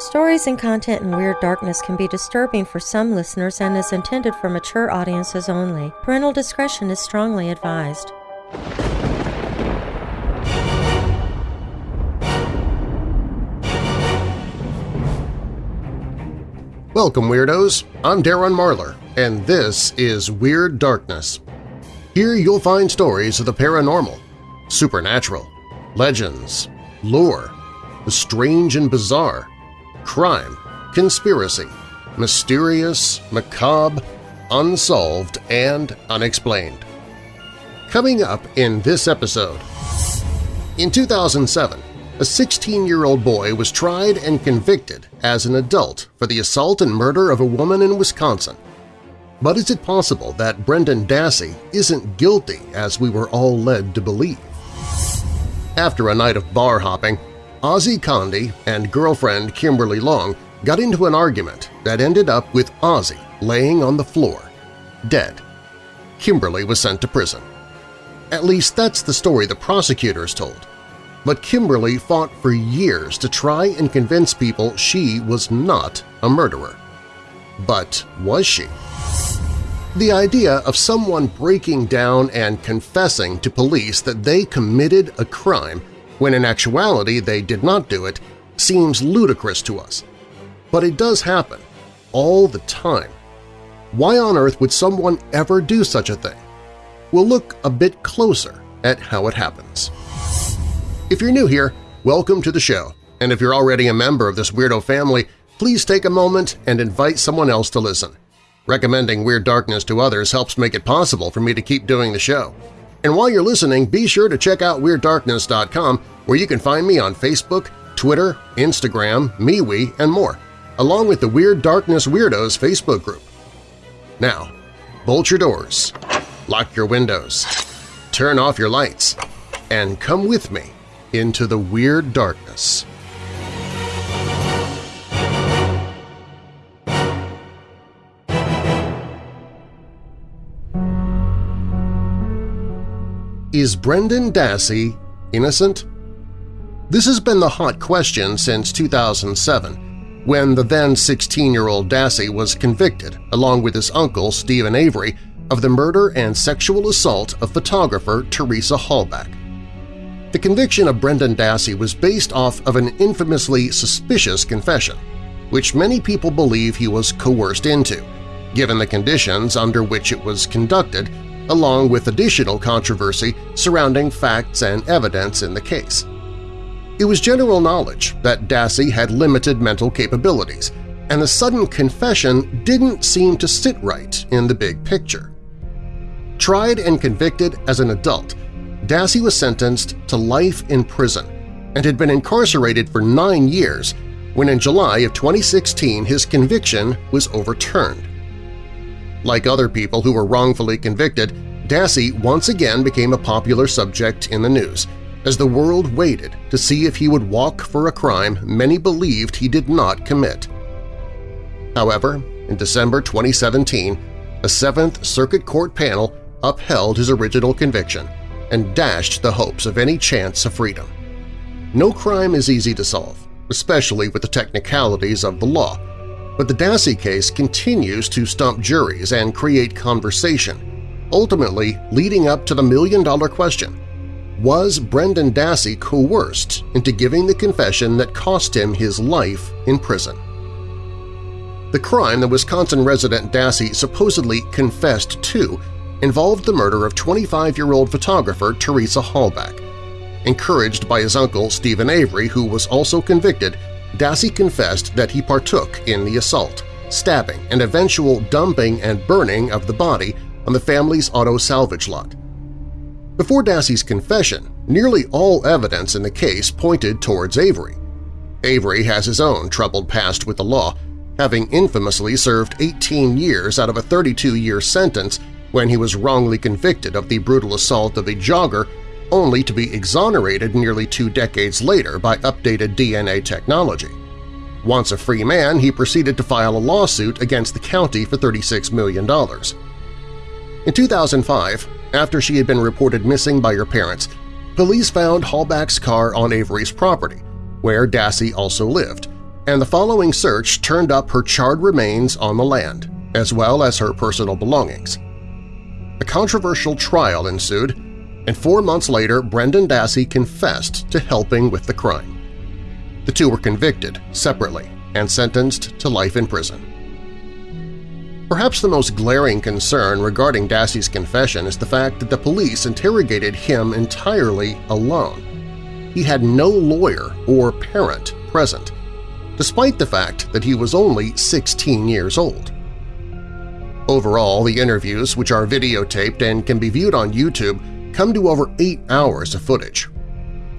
Stories and content in Weird Darkness can be disturbing for some listeners and is intended for mature audiences only. Parental discretion is strongly advised. Welcome, Weirdos! I'm Darren Marlar, and this is Weird Darkness. Here you'll find stories of the paranormal, supernatural, legends, lore, the strange and bizarre, crime, conspiracy, mysterious, macabre, unsolved, and unexplained. Coming up in this episode… In 2007, a 16-year-old boy was tried and convicted as an adult for the assault and murder of a woman in Wisconsin. But is it possible that Brendan Dassey isn't guilty as we were all led to believe? After a night of bar hopping, Ozzie Conde and girlfriend Kimberly Long got into an argument that ended up with Ozzie laying on the floor, dead. Kimberly was sent to prison. At least that's the story the prosecutors told. But Kimberly fought for years to try and convince people she was not a murderer. But was she? The idea of someone breaking down and confessing to police that they committed a crime when in actuality they did not do it, seems ludicrous to us. But it does happen, all the time. Why on earth would someone ever do such a thing? We'll look a bit closer at how it happens. If you're new here, welcome to the show, and if you're already a member of this weirdo family, please take a moment and invite someone else to listen. Recommending Weird Darkness to others helps make it possible for me to keep doing the show. And while you're listening, be sure to check out WeirdDarkness.com where you can find me on Facebook, Twitter, Instagram, MeWe, and more, along with the Weird Darkness Weirdos Facebook group. Now, bolt your doors, lock your windows, turn off your lights, and come with me into the Weird Darkness. Is Brendan Dassey innocent? This has been the hot question since 2007, when the then 16-year-old Dassey was convicted, along with his uncle Steven Avery, of the murder and sexual assault of photographer Teresa Halbach. The conviction of Brendan Dassey was based off of an infamously suspicious confession, which many people believe he was coerced into, given the conditions under which it was conducted along with additional controversy surrounding facts and evidence in the case. It was general knowledge that Dassey had limited mental capabilities, and the sudden confession didn't seem to sit right in the big picture. Tried and convicted as an adult, Dassey was sentenced to life in prison and had been incarcerated for nine years when in July of 2016 his conviction was overturned. Like other people who were wrongfully convicted, Dassey once again became a popular subject in the news as the world waited to see if he would walk for a crime many believed he did not commit. However, in December 2017, a Seventh Circuit Court panel upheld his original conviction and dashed the hopes of any chance of freedom. No crime is easy to solve, especially with the technicalities of the law, but the Dassey case continues to stump juries and create conversation, ultimately leading up to the million-dollar question – was Brendan Dassey coerced into giving the confession that cost him his life in prison? The crime the Wisconsin resident Dassey supposedly confessed to involved the murder of 25-year-old photographer Teresa Halbach. Encouraged by his uncle Steven Avery, who was also convicted, Dassey confessed that he partook in the assault, stabbing, and eventual dumping and burning of the body on the family's auto salvage lot. Before Dassey's confession, nearly all evidence in the case pointed towards Avery. Avery has his own troubled past with the law, having infamously served 18 years out of a 32-year sentence when he was wrongly convicted of the brutal assault of a jogger only to be exonerated nearly two decades later by updated DNA technology. Once a free man, he proceeded to file a lawsuit against the county for $36 million. In 2005, after she had been reported missing by her parents, police found Halbach's car on Avery's property, where Dassey also lived, and the following search turned up her charred remains on the land, as well as her personal belongings. A controversial trial ensued, and four months later Brendan Dassey confessed to helping with the crime. The two were convicted separately and sentenced to life in prison. Perhaps the most glaring concern regarding Dassey's confession is the fact that the police interrogated him entirely alone. He had no lawyer or parent present, despite the fact that he was only 16 years old. Overall, the interviews, which are videotaped and can be viewed on YouTube, come to over eight hours of footage.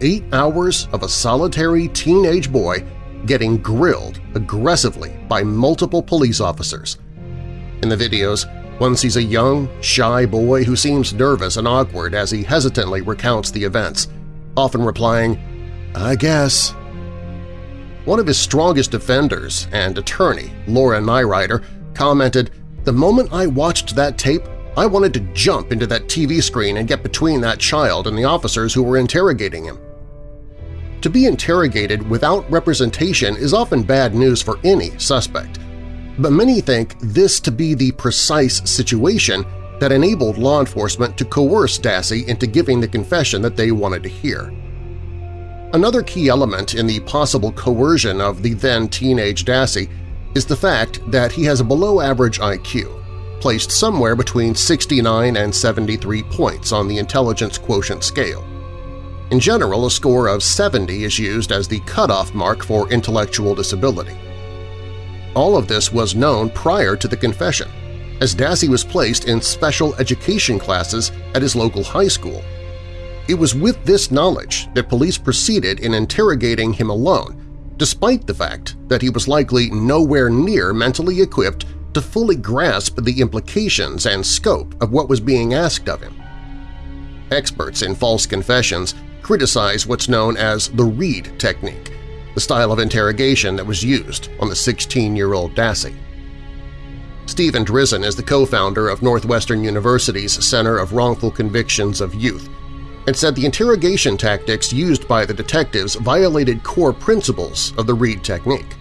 Eight hours of a solitary teenage boy getting grilled aggressively by multiple police officers. In the videos, one sees a young, shy boy who seems nervous and awkward as he hesitantly recounts the events, often replying, I guess. One of his strongest defenders and attorney, Laura Nirider, commented, the moment I watched that tape, I wanted to jump into that TV screen and get between that child and the officers who were interrogating him. To be interrogated without representation is often bad news for any suspect, but many think this to be the precise situation that enabled law enforcement to coerce Dassey into giving the confession that they wanted to hear. Another key element in the possible coercion of the then-teenage Dassey is the fact that he has a below-average IQ, placed somewhere between 69 and 73 points on the intelligence quotient scale. In general, a score of 70 is used as the cutoff mark for intellectual disability. All of this was known prior to the confession, as Dassey was placed in special education classes at his local high school. It was with this knowledge that police proceeded in interrogating him alone despite the fact that he was likely nowhere near mentally equipped to fully grasp the implications and scope of what was being asked of him. Experts in false confessions criticize what's known as the Reid technique, the style of interrogation that was used on the 16-year-old Dassey. Steven Drizin is the co-founder of Northwestern University's Center of Wrongful Convictions of Youth, and said the interrogation tactics used by the detectives violated core principles of the Reid technique.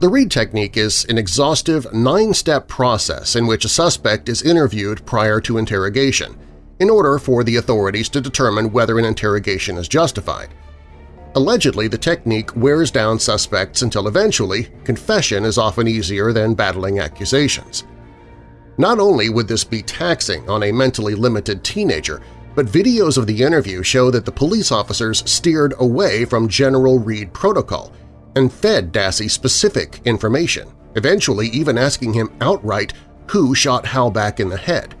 The Reid technique is an exhaustive nine-step process in which a suspect is interviewed prior to interrogation in order for the authorities to determine whether an interrogation is justified. Allegedly, the technique wears down suspects until eventually confession is often easier than battling accusations. Not only would this be taxing on a mentally limited teenager, but videos of the interview show that the police officers steered away from General Reid protocol and fed Dassey specific information, eventually even asking him outright who shot Halbach in the head.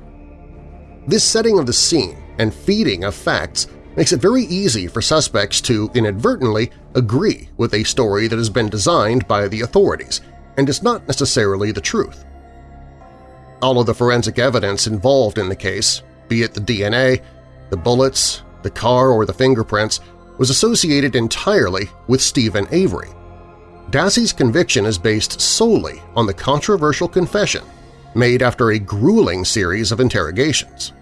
This setting of the scene and feeding of facts makes it very easy for suspects to inadvertently agree with a story that has been designed by the authorities and is not necessarily the truth. All of the forensic evidence involved in the case, be it the DNA, the bullets, the car, or the fingerprints was associated entirely with Steven Avery. Dassey's conviction is based solely on the controversial confession made after a grueling series of interrogations.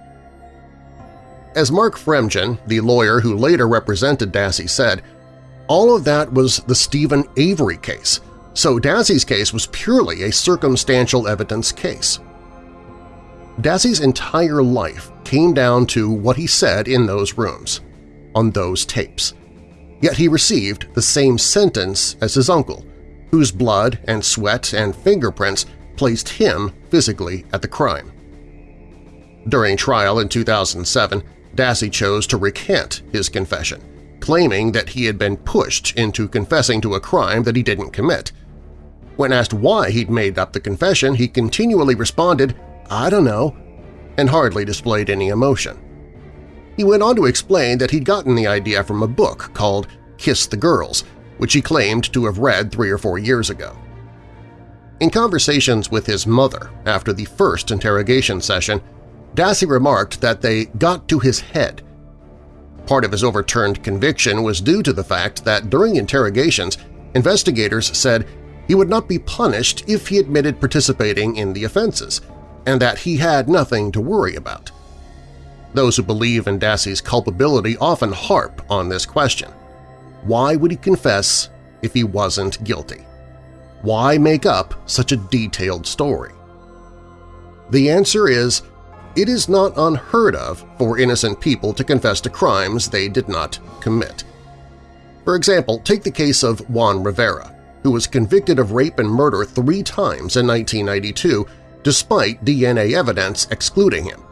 As Mark Fremgen, the lawyer who later represented Dassey, said, all of that was the Steven Avery case, so Dassey's case was purely a circumstantial evidence case. Dassey's entire life came down to what he said in those rooms, on those tapes. Yet he received the same sentence as his uncle, whose blood and sweat and fingerprints placed him physically at the crime. During trial in 2007, Dassey chose to recant his confession, claiming that he had been pushed into confessing to a crime that he didn't commit. When asked why he'd made up the confession, he continually responded, I don't know, and hardly displayed any emotion. He went on to explain that he'd gotten the idea from a book called Kiss the Girls, which he claimed to have read three or four years ago. In conversations with his mother after the first interrogation session, Dassey remarked that they got to his head. Part of his overturned conviction was due to the fact that during interrogations, investigators said he would not be punished if he admitted participating in the offenses – and that he had nothing to worry about. Those who believe in Dassey's culpability often harp on this question. Why would he confess if he wasn't guilty. Why make up such a detailed story? The answer is, it is not unheard of for innocent people to confess to crimes they did not commit. For example, take the case of Juan Rivera, who was convicted of rape and murder three times in 1992 despite DNA evidence excluding him.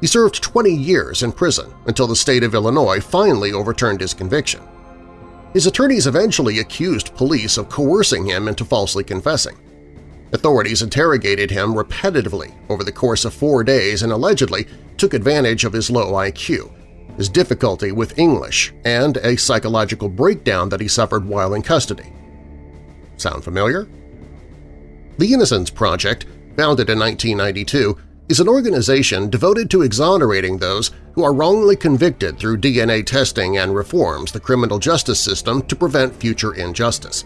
He served 20 years in prison until the state of Illinois finally overturned his conviction. His attorneys eventually accused police of coercing him into falsely confessing. Authorities interrogated him repetitively over the course of four days and allegedly took advantage of his low IQ, his difficulty with English, and a psychological breakdown that he suffered while in custody. Sound familiar? The Innocence Project, founded in 1992, is an organization devoted to exonerating those who are wrongly convicted through DNA testing and reforms the criminal justice system to prevent future injustice.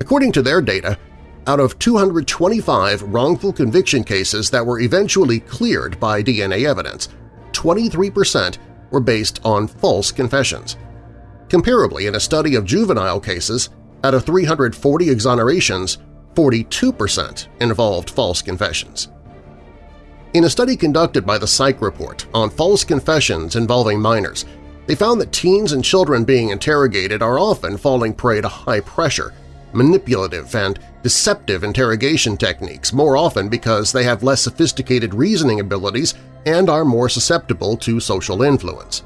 According to their data, out of 225 wrongful conviction cases that were eventually cleared by DNA evidence, 23% were based on false confessions. Comparably, in a study of juvenile cases, out of 340 exonerations, 42% involved false confessions. In a study conducted by the Psych Report on false confessions involving minors, they found that teens and children being interrogated are often falling prey to high-pressure, manipulative, and deceptive interrogation techniques more often because they have less sophisticated reasoning abilities and are more susceptible to social influence.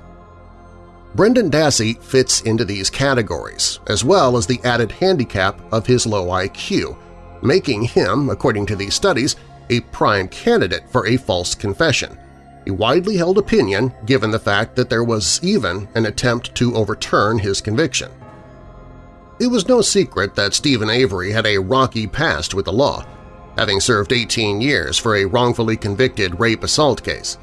Brendan Dassey fits into these categories, as well as the added handicap of his low IQ, making him, according to these studies, a prime candidate for a false confession, a widely held opinion given the fact that there was even an attempt to overturn his conviction. It was no secret that Steven Avery had a rocky past with the law, having served 18 years for a wrongfully convicted rape-assault case.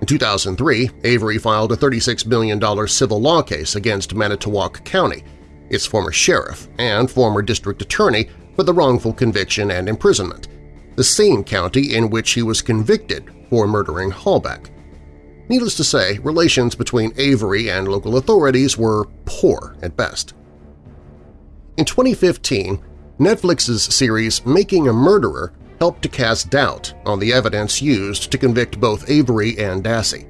In 2003, Avery filed a $36 million civil law case against Manitowoc County, its former sheriff and former district attorney for the wrongful conviction and imprisonment, the same county in which he was convicted for murdering Halbach. Needless to say, relations between Avery and local authorities were poor at best. In 2015, Netflix's series Making a Murderer helped to cast doubt on the evidence used to convict both Avery and Dassey.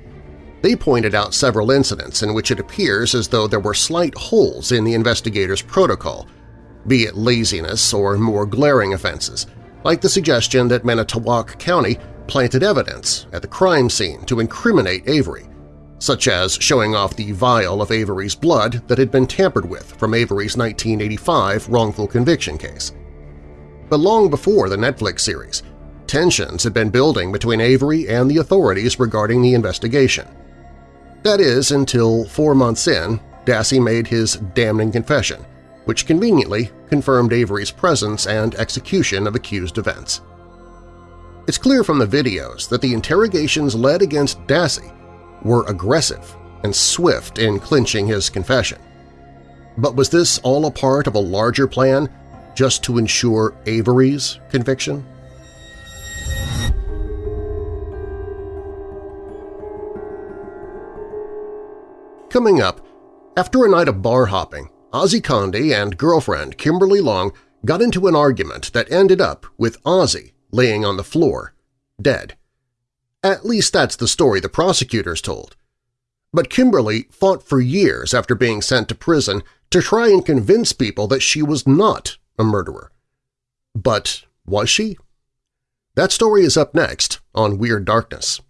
They pointed out several incidents in which it appears as though there were slight holes in the investigator's protocol, be it laziness or more glaring offenses – like the suggestion that Manitowoc County planted evidence at the crime scene to incriminate Avery, such as showing off the vial of Avery's blood that had been tampered with from Avery's 1985 wrongful conviction case. But long before the Netflix series, tensions had been building between Avery and the authorities regarding the investigation. That is, until four months in, Dassey made his damning confession, which conveniently confirmed Avery's presence and execution of accused events. It's clear from the videos that the interrogations led against Dassey were aggressive and swift in clinching his confession. But was this all a part of a larger plan just to ensure Avery's conviction? Coming up, after a night of bar hopping, Ozzie Conde and girlfriend Kimberly Long got into an argument that ended up with Ozzy laying on the floor, dead. At least that's the story the prosecutors told. But Kimberly fought for years after being sent to prison to try and convince people that she was not a murderer. But was she? That story is up next on Weird Darkness.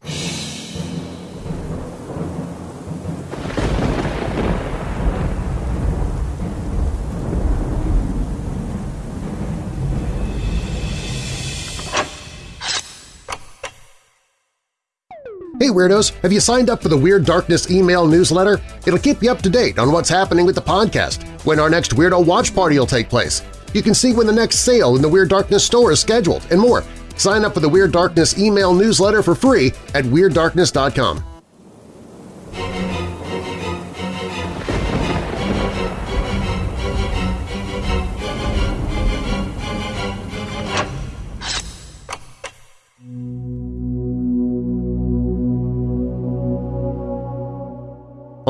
Hey Weirdos! Have you signed up for the Weird Darkness email newsletter? It'll keep you up to date on what's happening with the podcast, when our next Weirdo Watch Party will take place. You can see when the next sale in the Weird Darkness store is scheduled, and more. Sign up for the Weird Darkness email newsletter for free at WeirdDarkness.com.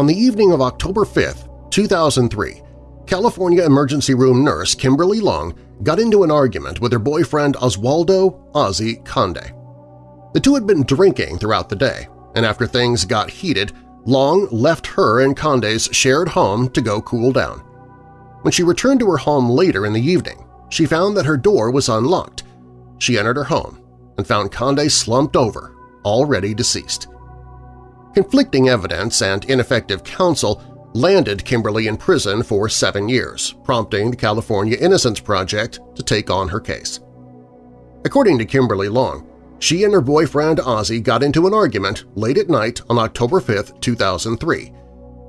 On the evening of October 5, 2003, California emergency room nurse Kimberly Long got into an argument with her boyfriend Oswaldo Ozzy Conde. The two had been drinking throughout the day, and after things got heated, Long left her and Conde's shared home to go cool down. When she returned to her home later in the evening, she found that her door was unlocked. She entered her home and found Conde slumped over, already deceased. Conflicting evidence and ineffective counsel landed Kimberly in prison for seven years, prompting the California Innocence Project to take on her case. According to Kimberly Long, she and her boyfriend Ozzy got into an argument late at night on October 5, 2003.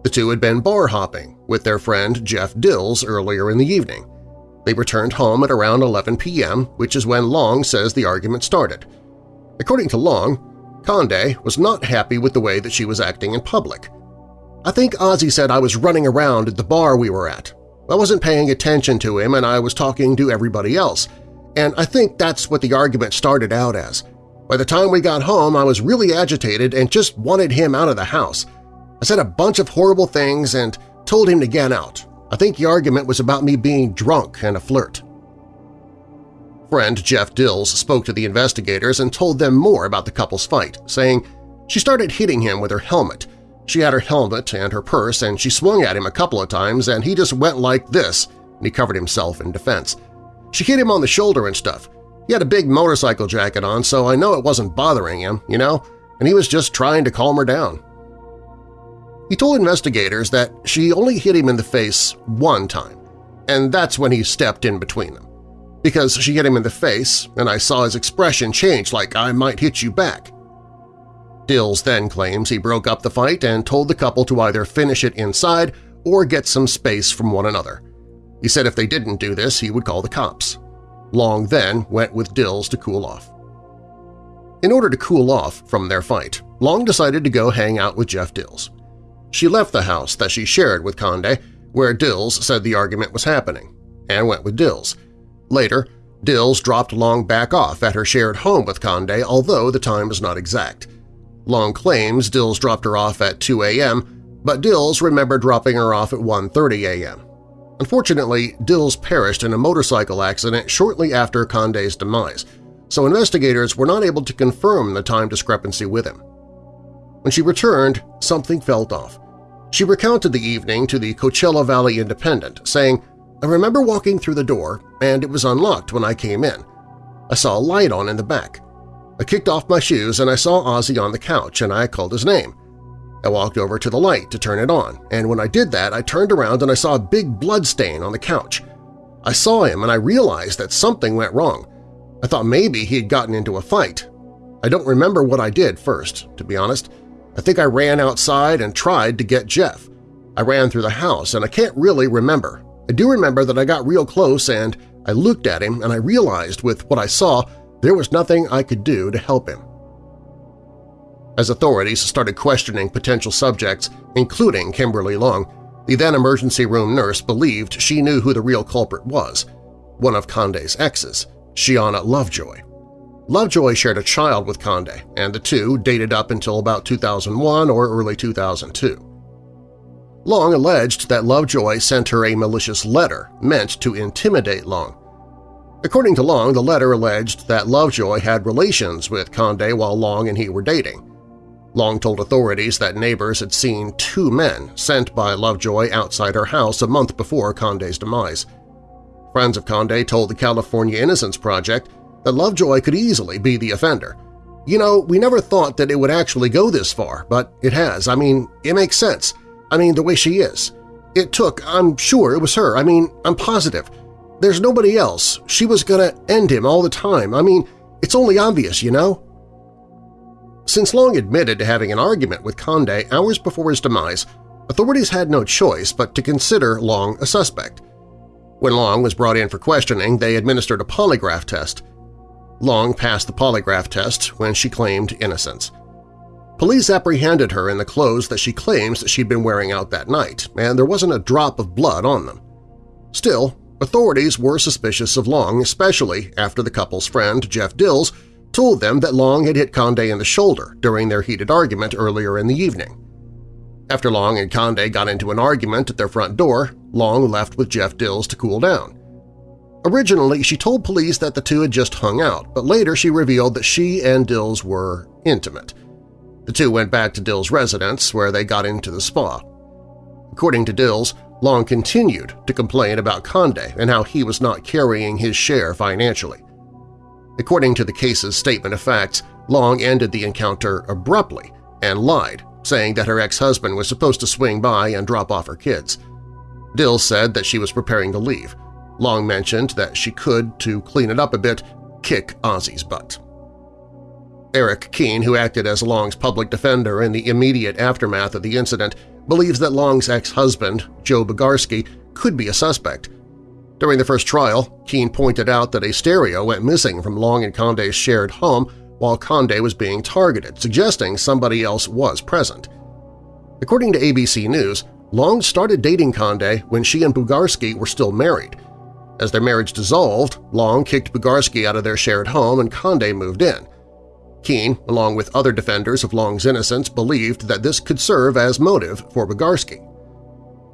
The two had been bar hopping with their friend Jeff Dills earlier in the evening. They returned home at around 11 p.m., which is when Long says the argument started. According to Long, Conde was not happy with the way that she was acting in public. I think Ozzy said I was running around at the bar we were at. I wasn't paying attention to him and I was talking to everybody else, and I think that's what the argument started out as. By the time we got home, I was really agitated and just wanted him out of the house. I said a bunch of horrible things and told him to get out. I think the argument was about me being drunk and a flirt. Friend Jeff Dills spoke to the investigators and told them more about the couple's fight, saying she started hitting him with her helmet she had her helmet and her purse, and she swung at him a couple of times, and he just went like this, and he covered himself in defense. She hit him on the shoulder and stuff. He had a big motorcycle jacket on, so I know it wasn't bothering him, you know, and he was just trying to calm her down. He told investigators that she only hit him in the face one time, and that's when he stepped in between them. Because she hit him in the face, and I saw his expression change like I might hit you back. Dills then claims he broke up the fight and told the couple to either finish it inside or get some space from one another. He said if they didn't do this, he would call the cops. Long then went with Dills to cool off. In order to cool off from their fight, Long decided to go hang out with Jeff Dills. She left the house that she shared with Conde, where Dills said the argument was happening, and went with Dills. Later, Dills dropped Long back off at her shared home with Conde, although the time is not exact. Long claims Dills dropped her off at 2 a.m., but Dills remembered dropping her off at 1.30 a.m. Unfortunately, Dills perished in a motorcycle accident shortly after Conde's demise, so investigators were not able to confirm the time discrepancy with him. When she returned, something felt off. She recounted the evening to the Coachella Valley Independent, saying, I remember walking through the door, and it was unlocked when I came in. I saw a light on in the back. I kicked off my shoes and I saw Ozzy on the couch and I called his name. I walked over to the light to turn it on, and when I did that I turned around and I saw a big blood stain on the couch. I saw him and I realized that something went wrong. I thought maybe he had gotten into a fight. I don't remember what I did first, to be honest. I think I ran outside and tried to get Jeff. I ran through the house and I can't really remember. I do remember that I got real close and I looked at him and I realized with what I saw there was nothing I could do to help him. As authorities started questioning potential subjects, including Kimberly Long, the then emergency room nurse believed she knew who the real culprit was, one of Conde's exes, Shiana Lovejoy. Lovejoy shared a child with Conde, and the two dated up until about 2001 or early 2002. Long alleged that Lovejoy sent her a malicious letter meant to intimidate Long, According to Long, the letter alleged that Lovejoy had relations with Conde while Long and he were dating. Long told authorities that neighbors had seen two men sent by Lovejoy outside her house a month before Conde's demise. Friends of Conde told the California Innocence Project that Lovejoy could easily be the offender. You know, we never thought that it would actually go this far, but it has. I mean, it makes sense. I mean, the way she is. It took, I'm sure it was her. I mean, I'm positive. There's nobody else. She was gonna end him all the time. I mean, it's only obvious, you know? Since Long admitted to having an argument with Conde hours before his demise, authorities had no choice but to consider Long a suspect. When Long was brought in for questioning, they administered a polygraph test. Long passed the polygraph test when she claimed innocence. Police apprehended her in the clothes that she claims she'd been wearing out that night, and there wasn't a drop of blood on them. Still, Authorities were suspicious of Long, especially after the couple's friend, Jeff Dills, told them that Long had hit Conde in the shoulder during their heated argument earlier in the evening. After Long and Conde got into an argument at their front door, Long left with Jeff Dills to cool down. Originally, she told police that the two had just hung out, but later she revealed that she and Dills were intimate. The two went back to Dill's residence, where they got into the spa. According to Dills, Long continued to complain about Conde and how he was not carrying his share financially. According to the case's statement of facts, Long ended the encounter abruptly and lied, saying that her ex-husband was supposed to swing by and drop off her kids. Dill said that she was preparing to leave. Long mentioned that she could, to clean it up a bit, kick Ozzy's butt. Eric Keene, who acted as Long's public defender in the immediate aftermath of the incident, believes that Long's ex-husband, Joe Bugarski, could be a suspect. During the first trial, Keene pointed out that a stereo went missing from Long and Conde's shared home while Conde was being targeted, suggesting somebody else was present. According to ABC News, Long started dating Conde when she and Bugarski were still married. As their marriage dissolved, Long kicked Bugarski out of their shared home and Conde moved in. Keene, along with other defenders of Long's innocence, believed that this could serve as motive for Bugarski.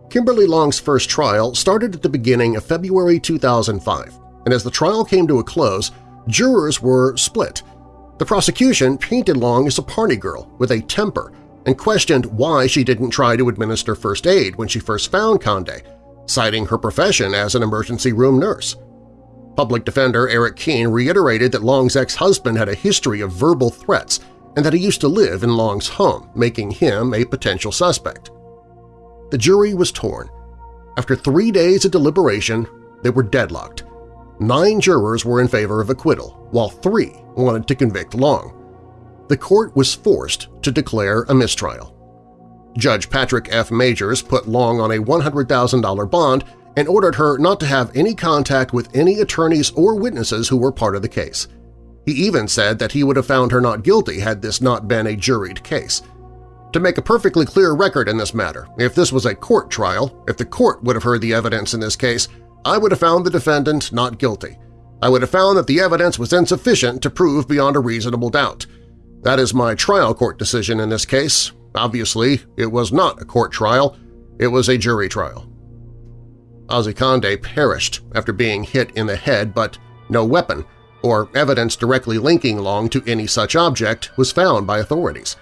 Kimberly Long's first trial started at the beginning of February 2005, and as the trial came to a close, jurors were split. The prosecution painted Long as a party girl with a temper and questioned why she didn't try to administer first aid when she first found Conde, citing her profession as an emergency room nurse. Public defender Eric Keene reiterated that Long's ex-husband had a history of verbal threats and that he used to live in Long's home, making him a potential suspect. The jury was torn. After three days of deliberation, they were deadlocked. Nine jurors were in favor of acquittal, while three wanted to convict Long. The court was forced to declare a mistrial. Judge Patrick F. Magers put Long on a $100,000 bond and ordered her not to have any contact with any attorneys or witnesses who were part of the case. He even said that he would have found her not guilty had this not been a juried case. To make a perfectly clear record in this matter, if this was a court trial, if the court would have heard the evidence in this case, I would have found the defendant not guilty. I would have found that the evidence was insufficient to prove beyond a reasonable doubt. That is my trial court decision in this case. Obviously, it was not a court trial. It was a jury trial. Ozzy perished after being hit in the head, but no weapon or evidence directly linking Long to any such object was found by authorities.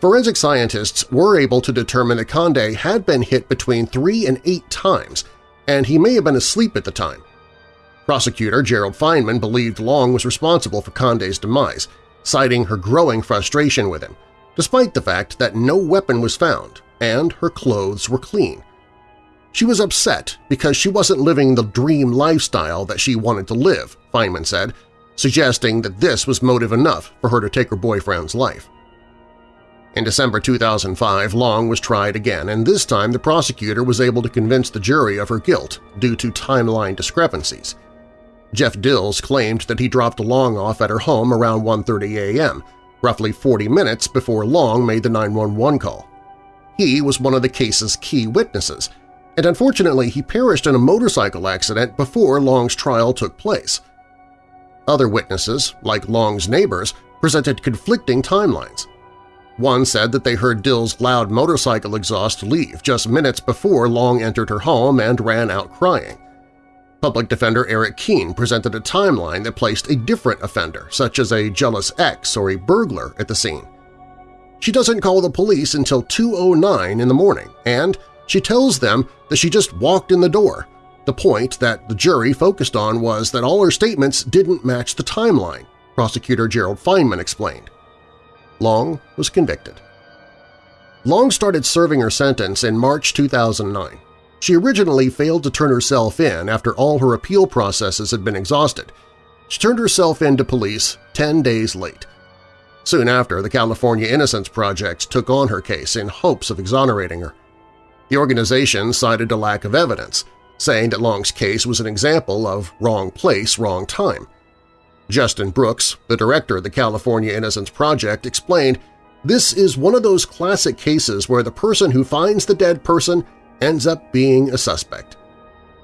Forensic scientists were able to determine that Conde had been hit between three and eight times, and he may have been asleep at the time. Prosecutor Gerald Feinman believed Long was responsible for Conde's demise, citing her growing frustration with him, despite the fact that no weapon was found and her clothes were clean. She was upset because she wasn't living the dream lifestyle that she wanted to live, Feinman said, suggesting that this was motive enough for her to take her boyfriend's life. In December 2005, Long was tried again, and this time the prosecutor was able to convince the jury of her guilt due to timeline discrepancies. Jeff Dills claimed that he dropped Long off at her home around 1.30 a.m., roughly 40 minutes before Long made the 911 call. He was one of the case's key witnesses, and unfortunately he perished in a motorcycle accident before Long's trial took place. Other witnesses, like Long's neighbors, presented conflicting timelines. One said that they heard Dill's loud motorcycle exhaust leave just minutes before Long entered her home and ran out crying. Public defender Eric Keene presented a timeline that placed a different offender, such as a jealous ex or a burglar, at the scene. She doesn't call the police until 2.09 in the morning, and she tells them that she just walked in the door. The point that the jury focused on was that all her statements didn't match the timeline, prosecutor Gerald Feinman explained. Long was convicted. Long started serving her sentence in March 2009. She originally failed to turn herself in after all her appeal processes had been exhausted. She turned herself in to police 10 days late. Soon after, the California Innocence Project took on her case in hopes of exonerating her. The organization cited a lack of evidence, saying that Long's case was an example of wrong place, wrong time. Justin Brooks, the director of the California Innocence Project, explained, This is one of those classic cases where the person who finds the dead person ends up being a suspect.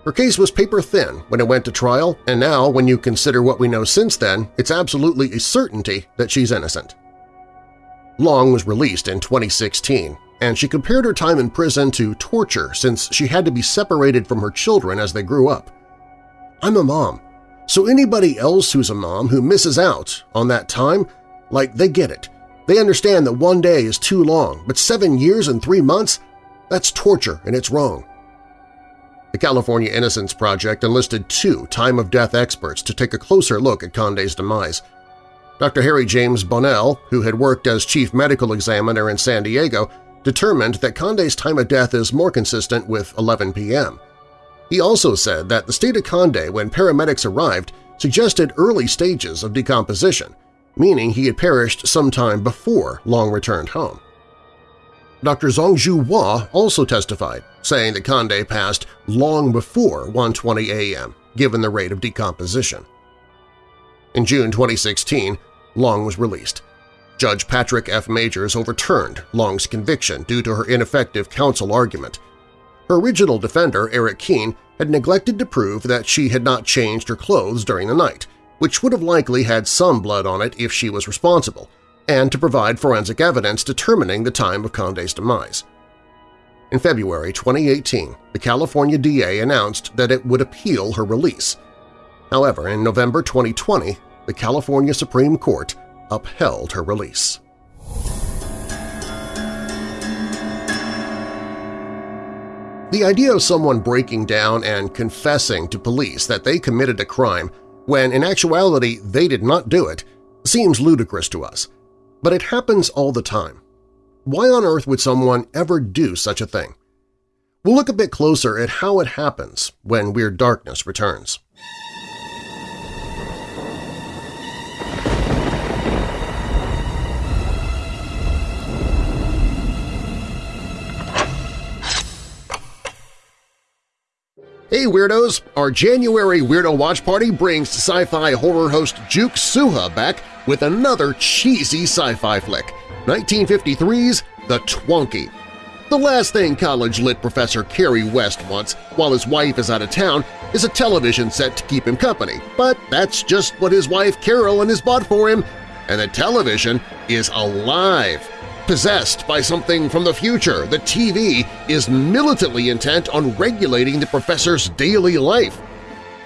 Her case was paper-thin when it went to trial, and now, when you consider what we know since then, it's absolutely a certainty that she's innocent. Long was released in 2016, and she compared her time in prison to torture since she had to be separated from her children as they grew up. I'm a mom, so anybody else who's a mom who misses out on that time, like they get it. They understand that one day is too long, but seven years and three months? That's torture and it's wrong. The California Innocence Project enlisted two time-of-death experts to take a closer look at Conde's demise. Dr. Harry James Bonnell, who had worked as chief medical examiner in San Diego, determined that Conde's time of death is more consistent with 11 p.m. He also said that the state of Conde when paramedics arrived suggested early stages of decomposition, meaning he had perished sometime before Long returned home. Dr. Zhongxue Hua also testified, saying that Conde passed long before 1.20 a.m., given the rate of decomposition. In June 2016, Long was released. Judge Patrick F. Magers overturned Long's conviction due to her ineffective counsel argument. Her original defender, Eric Keene, had neglected to prove that she had not changed her clothes during the night, which would have likely had some blood on it if she was responsible, and to provide forensic evidence determining the time of Conde's demise. In February 2018, the California DA announced that it would appeal her release. However, in November 2020, the California Supreme Court upheld her release. The idea of someone breaking down and confessing to police that they committed a crime when in actuality they did not do it seems ludicrous to us, but it happens all the time. Why on earth would someone ever do such a thing? We'll look a bit closer at how it happens when Weird Darkness returns. Hey Weirdos! Our January Weirdo Watch Party brings sci-fi horror host Juke Suha back with another cheesy sci-fi flick, 1953's The Twonky. The last thing college-lit professor Kerry West wants while his wife is out of town is a television set to keep him company, but that's just what his wife Carolyn has bought for him, and the television is alive! Possessed by something from the future, the TV is militantly intent on regulating the professor's daily life.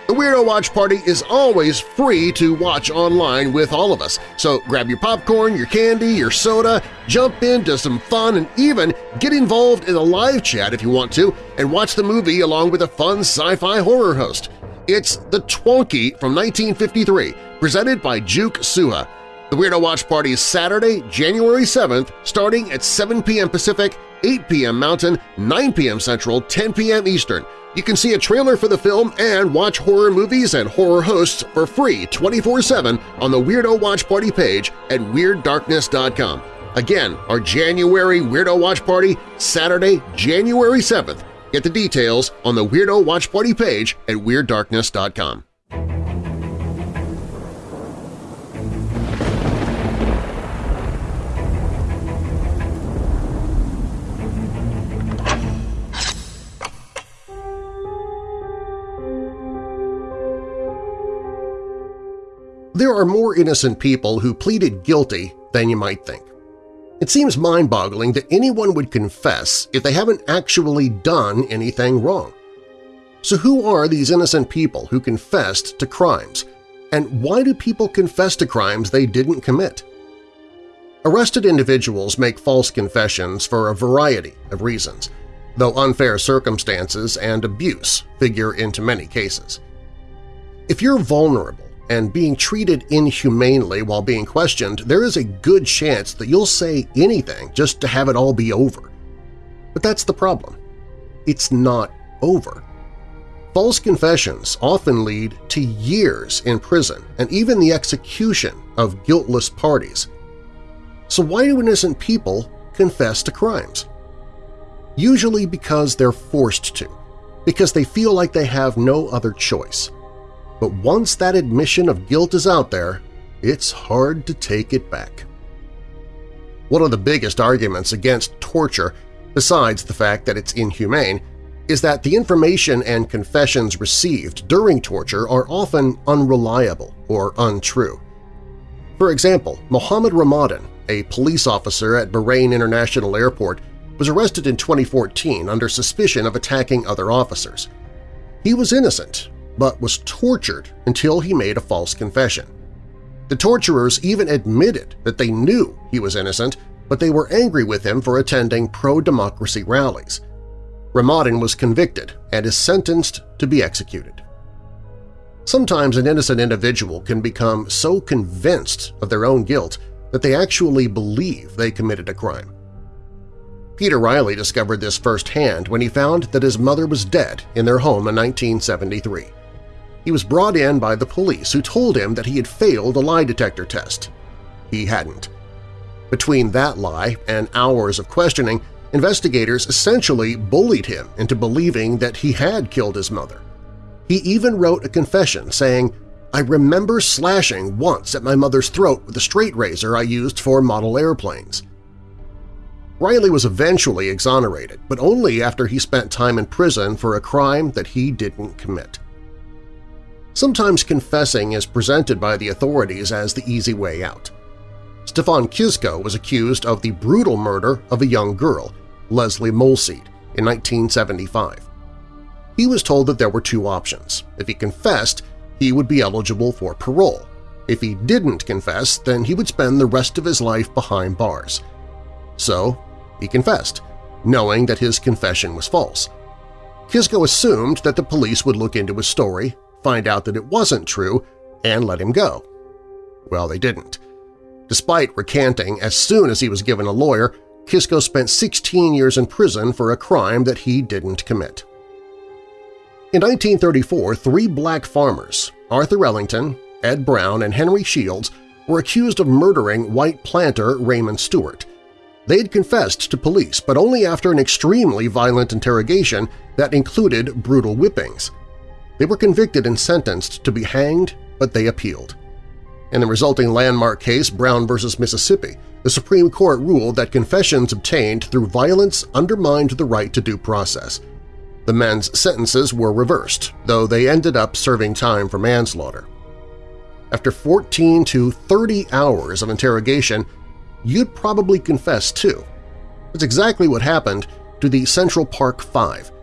The Weirdo Watch Party is always free to watch online with all of us, so grab your popcorn, your candy, your soda, jump into some fun, and even get involved in a live chat if you want to and watch the movie along with a fun sci-fi horror host. It's The Twonky from 1953, presented by Juke Suha. The Weirdo Watch Party is Saturday, January 7th, starting at 7 p.m. Pacific, 8 p.m. Mountain, 9 p.m. Central, 10 p.m. Eastern. You can see a trailer for the film and watch horror movies and horror hosts for free 24-7 on the Weirdo Watch Party page at WeirdDarkness.com. Again, our January Weirdo Watch Party, Saturday, January 7th. Get the details on the Weirdo Watch Party page at WeirdDarkness.com. There are more innocent people who pleaded guilty than you might think. It seems mind-boggling that anyone would confess if they haven't actually done anything wrong. So who are these innocent people who confessed to crimes, and why do people confess to crimes they didn't commit? Arrested individuals make false confessions for a variety of reasons, though unfair circumstances and abuse figure into many cases. If you're vulnerable and being treated inhumanely while being questioned, there is a good chance that you'll say anything just to have it all be over. But that's the problem. It's not over. False confessions often lead to years in prison and even the execution of guiltless parties. So why do innocent people confess to crimes? Usually because they're forced to, because they feel like they have no other choice but once that admission of guilt is out there, it's hard to take it back. One of the biggest arguments against torture, besides the fact that it's inhumane, is that the information and confessions received during torture are often unreliable or untrue. For example, Mohammed Ramadan, a police officer at Bahrain International Airport, was arrested in 2014 under suspicion of attacking other officers. He was innocent, but was tortured until he made a false confession. The torturers even admitted that they knew he was innocent, but they were angry with him for attending pro-democracy rallies. Ramadan was convicted and is sentenced to be executed. Sometimes an innocent individual can become so convinced of their own guilt that they actually believe they committed a crime. Peter Reilly discovered this firsthand when he found that his mother was dead in their home in 1973. He was brought in by the police who told him that he had failed a lie detector test. He hadn't. Between that lie and hours of questioning, investigators essentially bullied him into believing that he had killed his mother. He even wrote a confession saying, I remember slashing once at my mother's throat with a straight razor I used for model airplanes. Reilly was eventually exonerated, but only after he spent time in prison for a crime that he didn't commit. Sometimes confessing is presented by the authorities as the easy way out. Stefan Kiszko was accused of the brutal murder of a young girl, Leslie Molseed, in 1975. He was told that there were two options. If he confessed, he would be eligible for parole. If he didn't confess, then he would spend the rest of his life behind bars. So he confessed, knowing that his confession was false. Kiszko assumed that the police would look into his story, find out that it wasn't true, and let him go. Well, they didn't. Despite recanting as soon as he was given a lawyer, Kiszko spent 16 years in prison for a crime that he didn't commit. In 1934, three black farmers, Arthur Ellington, Ed Brown, and Henry Shields, were accused of murdering white planter Raymond Stewart. They had confessed to police, but only after an extremely violent interrogation that included brutal whippings. They were convicted and sentenced to be hanged, but they appealed. In the resulting landmark case Brown v. Mississippi, the Supreme Court ruled that confessions obtained through violence undermined the right to due process. The men's sentences were reversed, though they ended up serving time for manslaughter. After 14 to 30 hours of interrogation, you'd probably confess too. That's exactly what happened to the Central Park Five –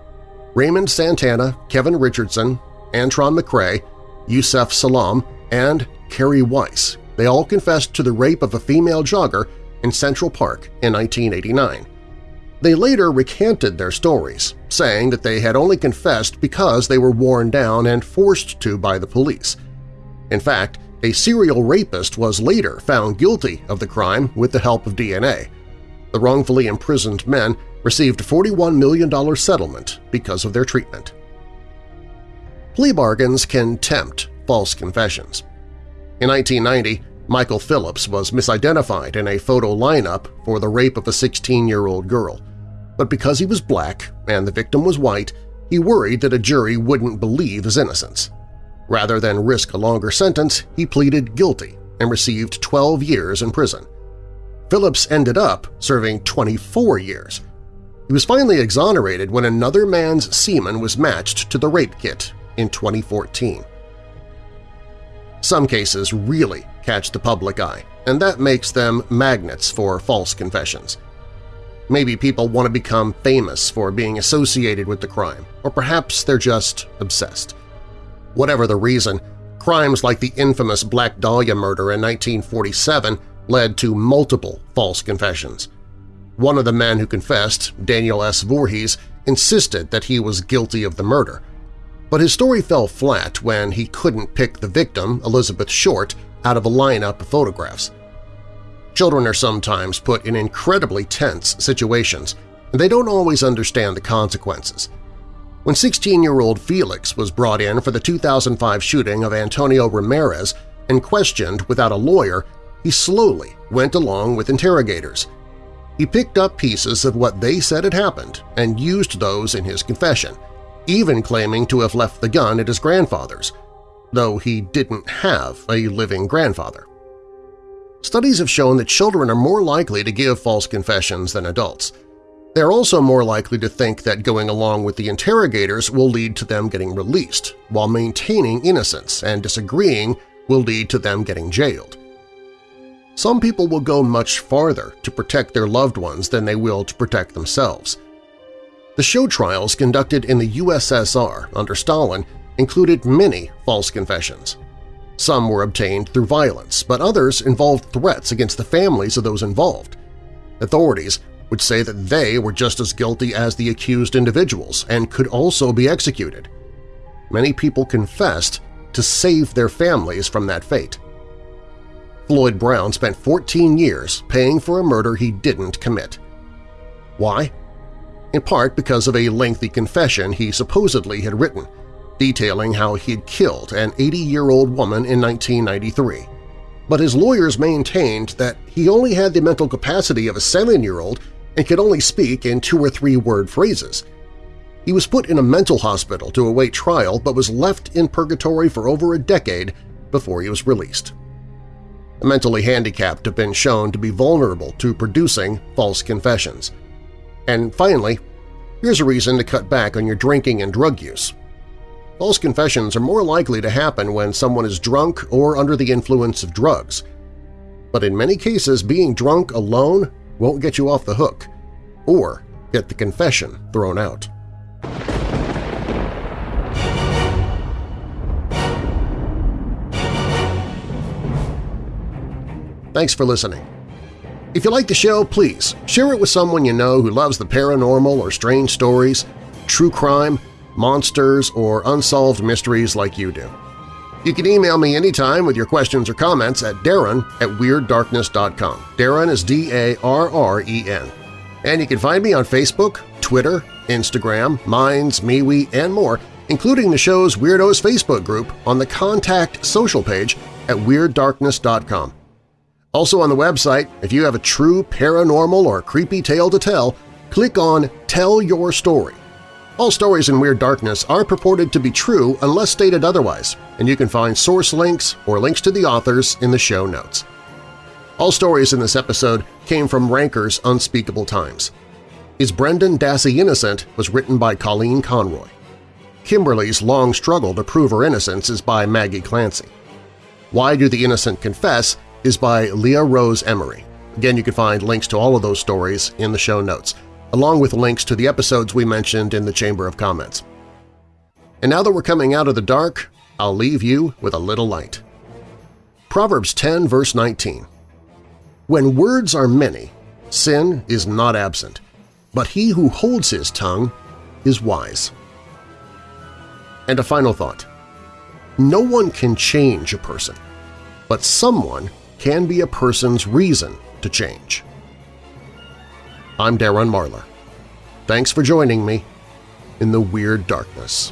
Raymond Santana, Kevin Richardson, Antron McCray, Yusef Salaam, and Korey Wise. They all confessed to the rape of a female jogger in Central Park in 1989. They later recanted their stories, saying that they had only confessed because they were worn down and forced to by the police. In fact, a serial rapist was later found guilty of the crime with the help of DNA. The wrongfully imprisoned men received a $41 million settlement because of their treatment. Plea bargains can tempt false confessions. In 1990, Michael Phillips was misidentified in a photo lineup for the rape of a 16-year-old girl. But because he was black and the victim was white, he worried that a jury wouldn't believe his innocence. Rather than risk a longer sentence, he pleaded guilty and received 12 years in prison. Phillips ended up serving 24 years. He was finally exonerated when another man's semen was matched to the rape kit in 2014. Some cases really catch the public eye, and that makes them magnets for false confessions. Maybe people want to become famous for being associated with the crime, or perhaps they're just obsessed. Whatever the reason, crimes like the infamous Black Dahlia murder in 1947 led to multiple false confessions. One of the men who confessed, Daniel S. Voorhees, insisted that he was guilty of the murder, but his story fell flat when he couldn't pick the victim, Elizabeth Short, out of a lineup of photographs. Children are sometimes put in incredibly tense situations, and they don't always understand the consequences. When 16-year-old Felix was brought in for the 2005 shooting of Antonio Ramirez and questioned without a lawyer, he slowly went along with interrogators. He picked up pieces of what they said had happened and used those in his confession, even claiming to have left the gun at his grandfather's, though he didn't have a living grandfather. Studies have shown that children are more likely to give false confessions than adults. They are also more likely to think that going along with the interrogators will lead to them getting released, while maintaining innocence and disagreeing will lead to them getting jailed. Some people will go much farther to protect their loved ones than they will to protect themselves. The show trials conducted in the USSR under Stalin included many false confessions. Some were obtained through violence, but others involved threats against the families of those involved. Authorities would say that they were just as guilty as the accused individuals and could also be executed. Many people confessed to save their families from that fate. Floyd Brown spent 14 years paying for a murder he didn't commit. Why? In part because of a lengthy confession he supposedly had written, detailing how he had killed an 80-year-old woman in 1993. But his lawyers maintained that he only had the mental capacity of a seven-year-old and could only speak in two- or three-word phrases. He was put in a mental hospital to await trial but was left in purgatory for over a decade before he was released. Mentally handicapped have been shown to be vulnerable to producing false confessions. And finally, here's a reason to cut back on your drinking and drug use. False confessions are more likely to happen when someone is drunk or under the influence of drugs. But in many cases, being drunk alone won't get you off the hook or get the confession thrown out. Thanks for listening. If you like the show, please share it with someone you know who loves the paranormal or strange stories, true crime, monsters, or unsolved mysteries like you do. You can email me anytime with your questions or comments at darren at WeirdDarkness.com. Darren is D-A-R-R-E-N. And you can find me on Facebook, Twitter, Instagram, Minds, MeWe, and more, including the show's Weirdos Facebook group on the Contact social page at WeirdDarkness.com. Also on the website, if you have a true paranormal or creepy tale to tell, click on Tell Your Story. All stories in Weird Darkness are purported to be true unless stated otherwise, and you can find source links or links to the authors in the show notes. All stories in this episode came from Ranker's Unspeakable Times. Is Brendan Dassey Innocent was written by Colleen Conroy. Kimberly's Long Struggle to Prove Her Innocence is by Maggie Clancy. Why Do the Innocent Confess is by Leah Rose Emery. Again, you can find links to all of those stories in the show notes, along with links to the episodes we mentioned in the Chamber of Comments. And now that we're coming out of the dark, I'll leave you with a little light. Proverbs 10 verse 19 When words are many, sin is not absent, but he who holds his tongue is wise. And a final thought. No one can change a person, but someone can be a person's reason to change. I'm Darren Marlar. Thanks for joining me in the Weird Darkness.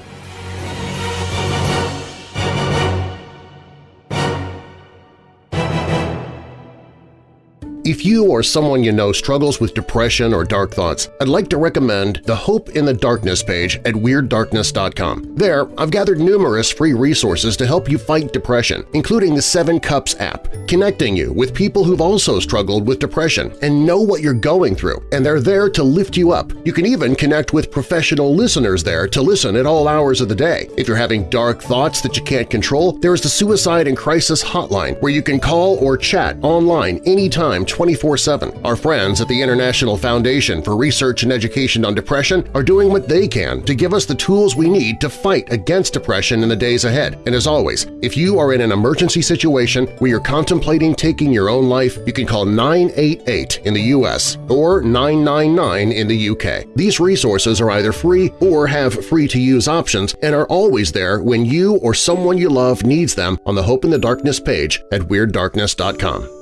If you or someone you know struggles with depression or dark thoughts, I'd like to recommend the Hope in the Darkness page at WeirdDarkness.com. There, I've gathered numerous free resources to help you fight depression, including the Seven Cups app, connecting you with people who've also struggled with depression and know what you're going through, and they're there to lift you up. You can even connect with professional listeners there to listen at all hours of the day. If you're having dark thoughts that you can't control, there is the Suicide and Crisis Hotline where you can call or chat online anytime 24-7. Our friends at the International Foundation for Research and Education on Depression are doing what they can to give us the tools we need to fight against depression in the days ahead. And as always, if you are in an emergency situation where you're contemplating taking your own life, you can call 988 in the U.S. or 999 in the UK. These resources are either free or have free-to-use options and are always there when you or someone you love needs them on the Hope in the Darkness page at WeirdDarkness.com.